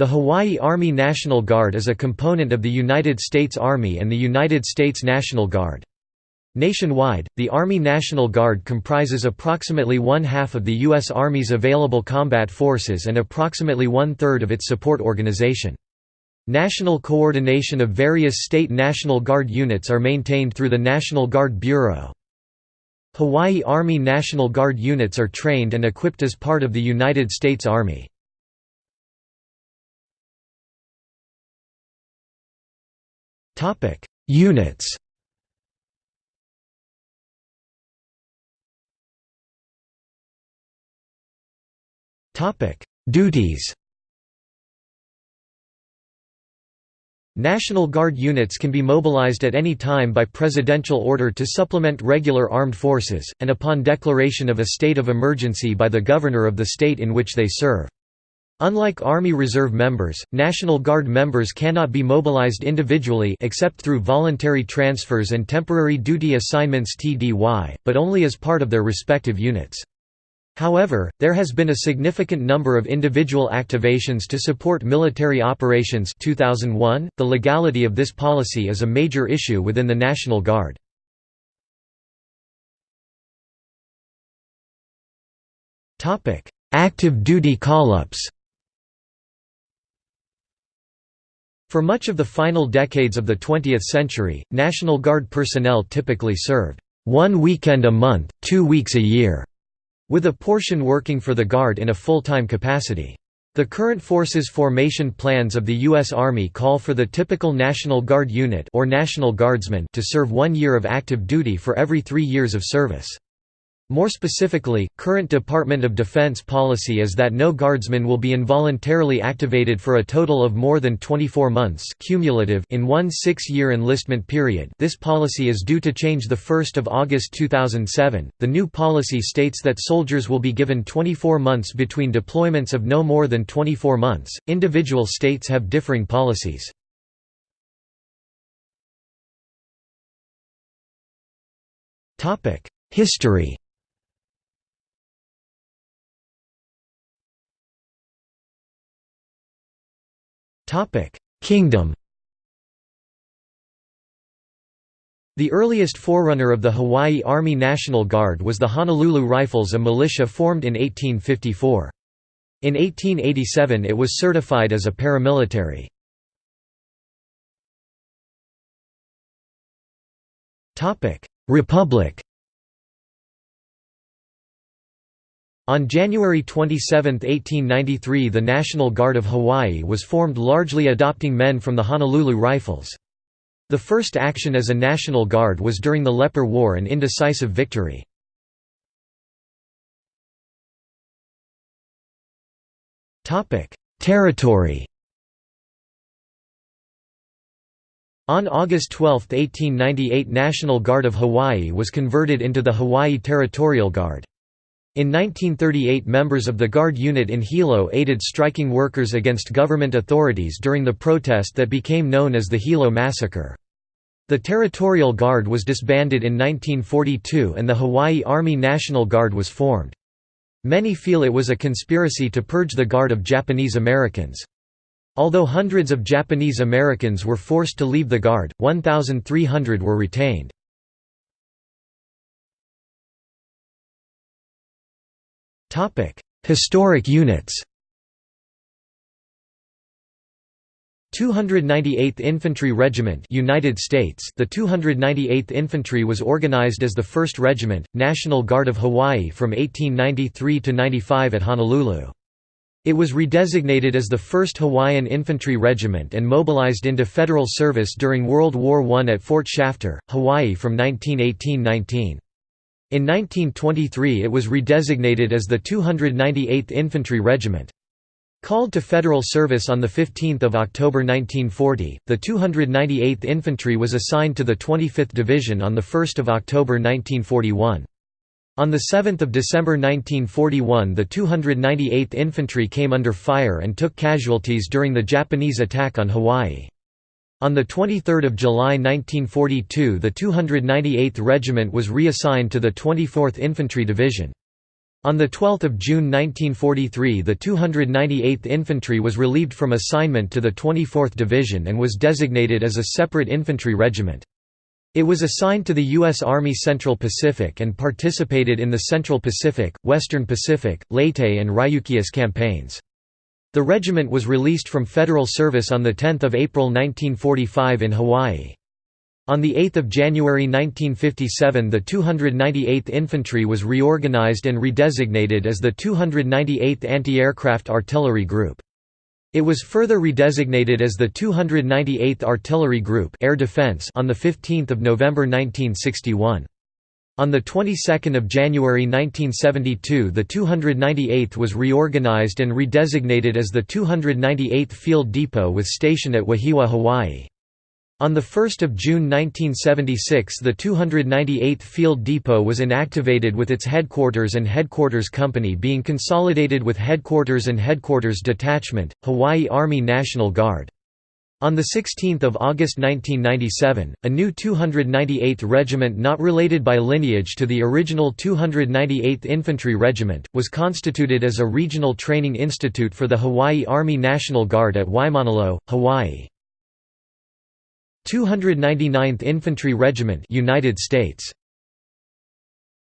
The Hawaii Army National Guard is a component of the United States Army and the United States National Guard. Nationwide, the Army National Guard comprises approximately one-half of the U.S. Army's available combat forces and approximately one-third of its support organization. National coordination of various state National Guard units are maintained through the National Guard Bureau. Hawaii Army National Guard units are trained and equipped as part of the United States Army. Units. Topic: Duties. National Guard units can be mobilized at any time by presidential order to supplement regular armed forces, and upon declaration of a state of emergency by the governor of the state in which they serve. Unlike Army Reserve members, National Guard members cannot be mobilized individually except through voluntary transfers and temporary duty assignments TDY, but only as part of their respective units. However, there has been a significant number of individual activations to support military operations 2001. .The legality of this policy is a major issue within the National Guard. Active duty call-ups For much of the final decades of the 20th century, National Guard personnel typically served one weekend a month, two weeks a year, with a portion working for the Guard in a full-time capacity. The current forces formation plans of the U.S. Army call for the typical National Guard unit or National Guardsman to serve one year of active duty for every three years of service. More specifically, current Department of Defense policy is that no guardsman will be involuntarily activated for a total of more than 24 months cumulative in one six-year enlistment period this policy is due to change 1 August 2007. The new policy states that soldiers will be given 24 months between deployments of no more than 24 months. Individual states have differing policies. History Kingdom The earliest forerunner of the Hawaii Army National Guard was the Honolulu Rifles a militia formed in 1854. In 1887 it was certified as a paramilitary. Republic On January 27, 1893 the National Guard of Hawaii was formed largely adopting men from the Honolulu Rifles. The first action as a National Guard was during the Leper War an indecisive victory. Territory On August 12, 1898 National Guard of Hawaii was converted into the Hawaii Territorial Guard. In 1938 members of the Guard unit in Hilo aided striking workers against government authorities during the protest that became known as the Hilo Massacre. The Territorial Guard was disbanded in 1942 and the Hawaii Army National Guard was formed. Many feel it was a conspiracy to purge the Guard of Japanese Americans. Although hundreds of Japanese Americans were forced to leave the Guard, 1,300 were retained. Historic units. 298th Infantry Regiment United States The 298th Infantry was organized as the 1st Regiment, National Guard of Hawaii from 1893 to 95 at Honolulu. It was redesignated as the 1st Hawaiian Infantry Regiment and mobilized into federal service during World War I at Fort Shafter, Hawaii from 1918–19. In 1923 it was redesignated as the 298th Infantry Regiment. Called to federal service on 15 October 1940, the 298th Infantry was assigned to the 25th Division on 1 October 1941. On 7 December 1941 the 298th Infantry came under fire and took casualties during the Japanese attack on Hawaii. On 23 July 1942 the 298th Regiment was reassigned to the 24th Infantry Division. On 12 June 1943 the 298th Infantry was relieved from assignment to the 24th Division and was designated as a separate infantry regiment. It was assigned to the U.S. Army Central Pacific and participated in the Central Pacific, Western Pacific, Leyte and Ryukyus campaigns. The regiment was released from federal service on 10 April 1945 in Hawaii. On 8 January 1957 the 298th Infantry was reorganized and redesignated as the 298th Anti-Aircraft Artillery Group. It was further redesignated as the 298th Artillery Group Air Defense on 15 November 1961. On the 22nd of January 1972 the 298th was reorganized and redesignated as the 298th Field Depot with station at Wahiawa, Hawaii. On 1 June 1976 the 298th Field Depot was inactivated with its headquarters and headquarters company being consolidated with headquarters and headquarters detachment, Hawaii Army National Guard. On 16 August 1997, a new 298th Regiment not related by lineage to the original 298th Infantry Regiment, was constituted as a regional training institute for the Hawaii Army National Guard at Waimanalo, Hawaii. 299th Infantry Regiment United States